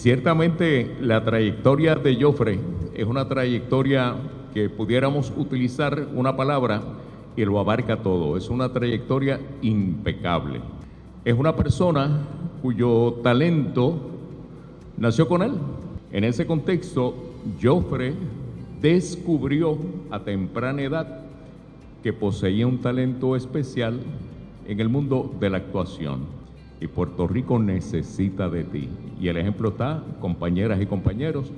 Ciertamente la trayectoria de Joffre es una trayectoria que pudiéramos utilizar una palabra y lo abarca todo. Es una trayectoria impecable. Es una persona cuyo talento nació con él. En ese contexto, Joffre descubrió a temprana edad que poseía un talento especial en el mundo de la actuación. Y Puerto Rico necesita de ti. Y el ejemplo está, compañeras y compañeros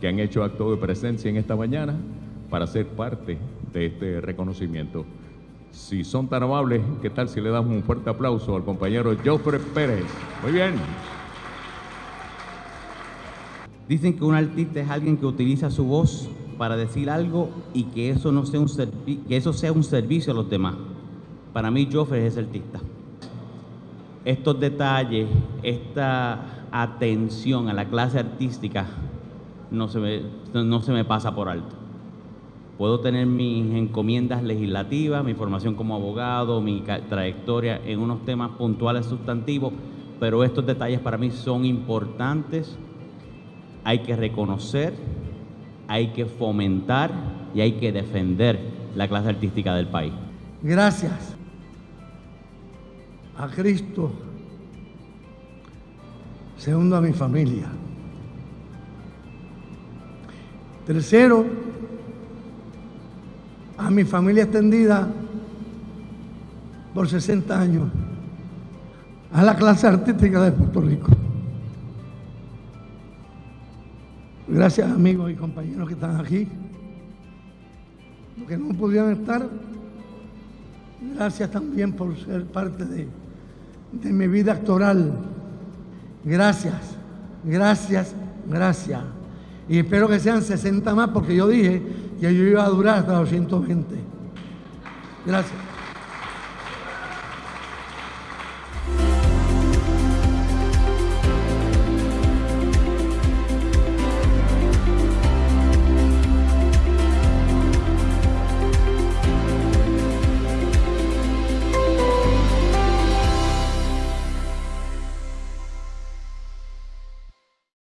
que han hecho acto de presencia en esta mañana para ser parte de este reconocimiento. Si son tan amables, ¿qué tal si le damos un fuerte aplauso al compañero Joffre Pérez? Muy bien. Dicen que un artista es alguien que utiliza su voz para decir algo y que eso, no sea un que eso sea un servicio a los demás. Para mí, Joffre es ese artista. Estos detalles, esta atención a la clase artística, no se me, no se me pasa por alto. Puedo tener mis encomiendas legislativas, mi formación como abogado, mi trayectoria en unos temas puntuales sustantivos, pero estos detalles para mí son importantes. Hay que reconocer, hay que fomentar y hay que defender la clase artística del país. Gracias a Cristo. Segundo, a mi familia. Tercero, a mi familia extendida por 60 años, a la clase artística de Puerto Rico. Gracias amigos y compañeros que están aquí, los que no pudieron estar, gracias también por ser parte de, de mi vida actoral. Gracias, gracias, gracias. Y espero que sean 60 más porque yo dije que yo iba a durar hasta los 120. Gracias.